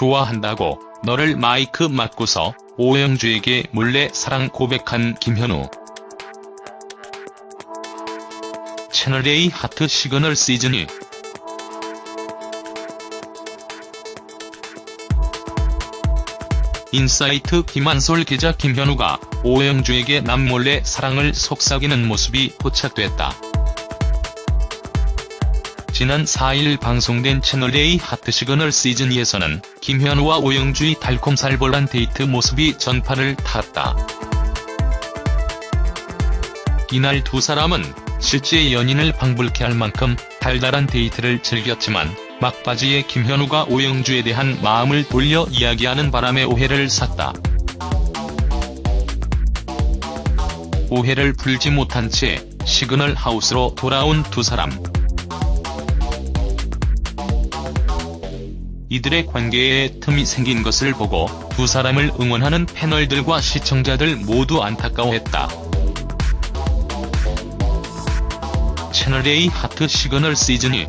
좋아한다고 너를 마이크 막고서 오영주에게 몰래 사랑 고백한 김현우. 채널A 하트 시그널 시즌2 인사이트 김한솔 기자 김현우가 오영주에게 남몰래 사랑을 속삭이는 모습이 포착됐다. 지난 4일 방송된 채널A 하트 시그널 시즌2에서는 김현우와 오영주의 달콤살벌한 데이트 모습이 전파를 탔다. 이날 두 사람은 실제 연인을 방불케 할 만큼 달달한 데이트를 즐겼지만 막바지에 김현우가 오영주에 대한 마음을 돌려 이야기하는 바람에 오해를 샀다. 오해를 풀지 못한 채 시그널 하우스로 돌아온 두 사람. 이들의 관계에 틈이 생긴 것을 보고 두 사람을 응원하는 패널들과 시청자들 모두 안타까워했다. 채널A 하트 시그널 시즌 2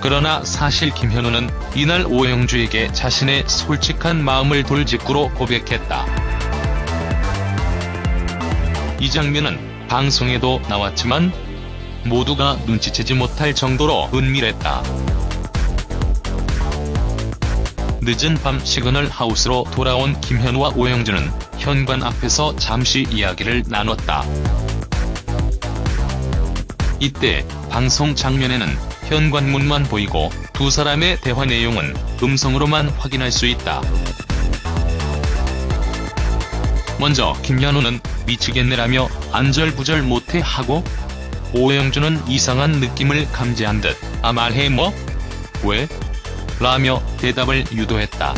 그러나 사실 김현우는 이날 오영주에게 자신의 솔직한 마음을 돌직구로 고백했다. 이 장면은 방송에도 나왔지만 모두가 눈치채지 못할 정도로 은밀했다. 늦은 밤 시그널 하우스로 돌아온 김현우와 오영주는 현관 앞에서 잠시 이야기를 나눴다. 이때 방송 장면에는 현관문만 보이고 두 사람의 대화 내용은 음성으로만 확인할 수 있다. 먼저 김현우는 미치겠네라며 안절부절 못해 하고 오영주는 이상한 느낌을 감지한 듯 아 말해 뭐? 왜? 라며 대답을 유도했다.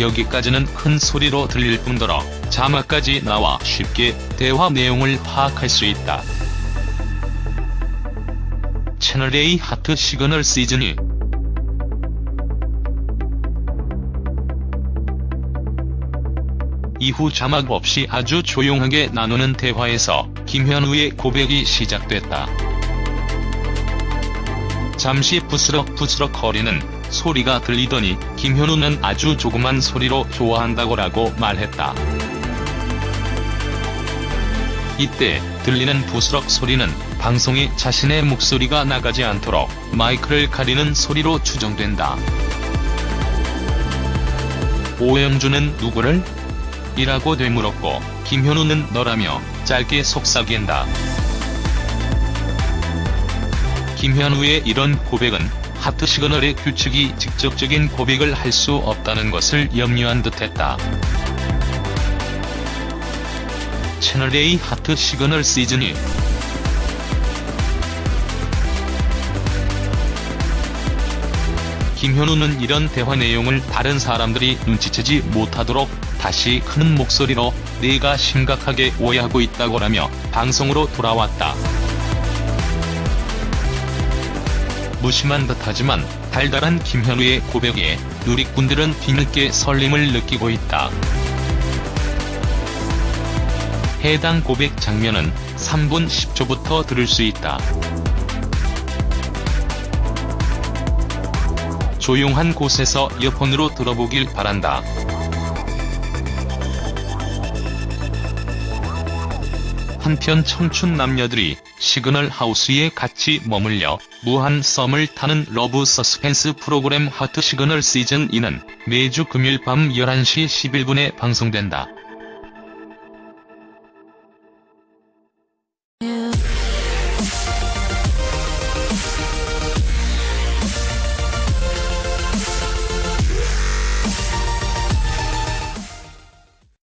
여기까지는 큰 소리로 들릴 뿐더러 자막까지 나와 쉽게 대화 내용을 파악할 수 있다. 채널A 하트 시그널 시즌2 이후 자막 없이 아주 조용하게 나누는 대화에서 김현우의 고백이 시작됐다. 잠시 부스럭부스럭 거리는 소리가 들리더니 김현우는 아주 조그만 소리로 좋아한다고라고 말했다. 이때 들리는 부스럭 소리는 방송에 자신의 목소리가 나가지 않도록 마이크를 가리는 소리로 추정된다. 오영주는 누구를? 이라고 되물었고 김현우는 너라며 짧게 속삭인다. 김현우의 이런 고백은 하트 시그널의 규칙이 직접적인 고백을 할 수 없다는 것을 염려한 듯했다. 채널A 하트 시그널 시즌 2 김현우는 이런 대화 내용을 다른 사람들이 눈치채지 못하도록 다시 큰 목소리로 내가 심각하게 오해하고 있다고라며 방송으로 돌아왔다. 무심한 듯하지만 달달한 김현우의 고백에 누리꾼들은 뒤늦게 설렘을 느끼고 있다. 해당 고백 장면은 3분 10초부터 들을 수 있다. 조용한 곳에서 이어폰으로 들어보길 바란다. 한편 청춘 남녀들이 시그널 하우스에 같이 머물며 무한 썸을 타는 러브 서스펜스 프로그램 하트 시그널 시즌 2는 매주 금요일 밤 11시 11분에 방송된다.